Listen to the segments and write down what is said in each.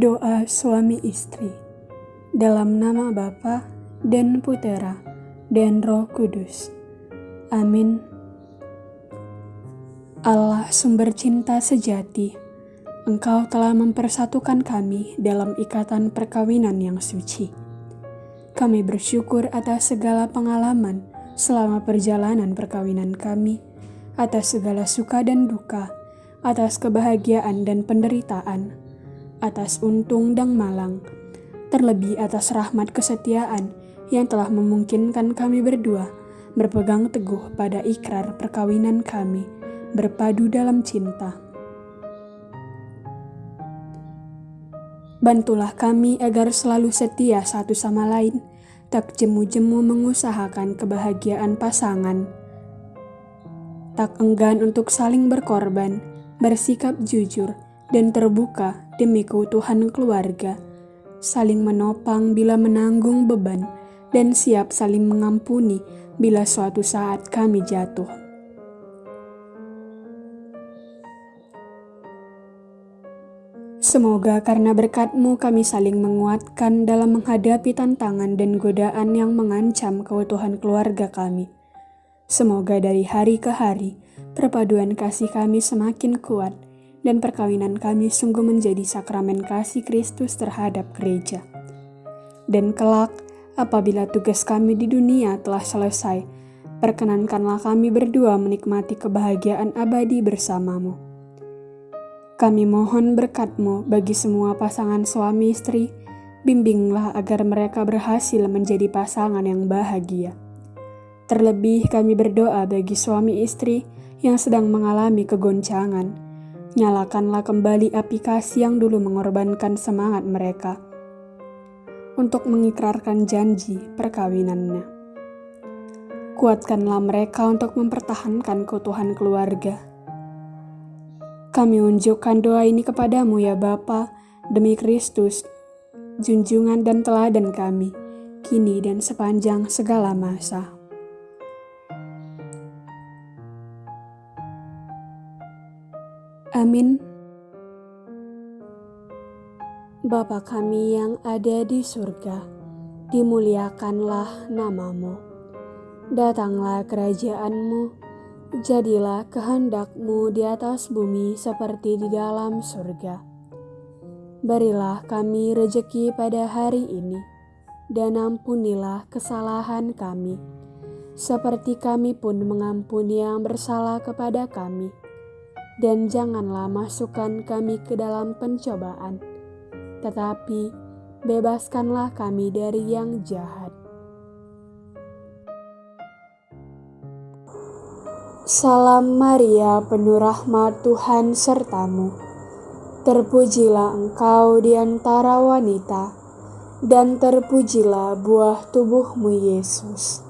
Doa suami istri dalam nama Bapa dan Putera dan Roh Kudus. Amin. Allah sumber cinta sejati, Engkau telah mempersatukan kami dalam ikatan perkawinan yang suci. Kami bersyukur atas segala pengalaman selama perjalanan perkawinan kami, atas segala suka dan duka, atas kebahagiaan dan penderitaan, atas untung dan malang, terlebih atas rahmat kesetiaan yang telah memungkinkan kami berdua berpegang teguh pada ikrar perkawinan kami, berpadu dalam cinta. Bantulah kami agar selalu setia satu sama lain, tak jemu-jemu mengusahakan kebahagiaan pasangan, tak enggan untuk saling berkorban, bersikap jujur, dan terbuka demi keutuhan keluarga, saling menopang bila menanggung beban, dan siap saling mengampuni bila suatu saat kami jatuh. Semoga karena berkatmu kami saling menguatkan dalam menghadapi tantangan dan godaan yang mengancam keutuhan keluarga kami. Semoga dari hari ke hari, perpaduan kasih kami semakin kuat, dan perkawinan kami sungguh menjadi sakramen kasih Kristus terhadap gereja. Dan kelak, apabila tugas kami di dunia telah selesai, perkenankanlah kami berdua menikmati kebahagiaan abadi bersamamu. Kami mohon berkatmu bagi semua pasangan suami istri, bimbinglah agar mereka berhasil menjadi pasangan yang bahagia. Terlebih kami berdoa bagi suami istri yang sedang mengalami kegoncangan, Nyalakanlah kembali aplikasi yang dulu mengorbankan semangat mereka untuk mengikrarkan janji perkawinannya. Kuatkanlah mereka untuk mempertahankan keutuhan keluarga. Kami unjukkan doa ini kepadamu ya Bapa, demi Kristus, junjungan dan teladan kami, kini dan sepanjang segala masa. Amin. Bapa kami yang ada di surga, dimuliakanlah namamu. Datanglah kerajaanmu, jadilah kehendakmu di atas bumi seperti di dalam surga. Berilah kami rejeki pada hari ini, dan ampunilah kesalahan kami, seperti kami pun mengampuni yang bersalah kepada kami dan janganlah masukkan kami ke dalam pencobaan, tetapi bebaskanlah kami dari yang jahat. Salam Maria, penuh rahmat Tuhan sertamu. Terpujilah engkau di antara wanita, dan terpujilah buah tubuhmu Yesus.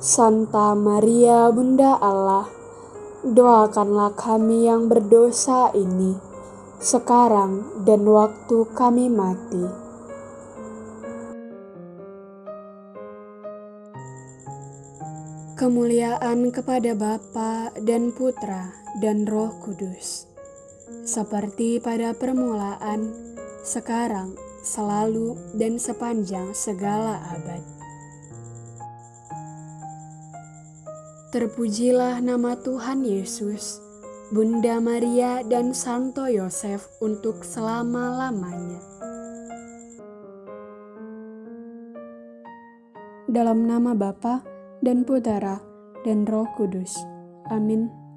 Santa Maria, Bunda Allah, doakanlah kami yang berdosa ini, sekarang dan waktu kami mati. Kemuliaan kepada Bapa dan Putra dan Roh Kudus, seperti pada permulaan, sekarang, selalu, dan sepanjang segala abad. Terpujilah nama Tuhan Yesus, Bunda Maria dan Santo Yosef untuk selama-lamanya. Dalam nama Bapa dan Putera dan Roh Kudus. Amin.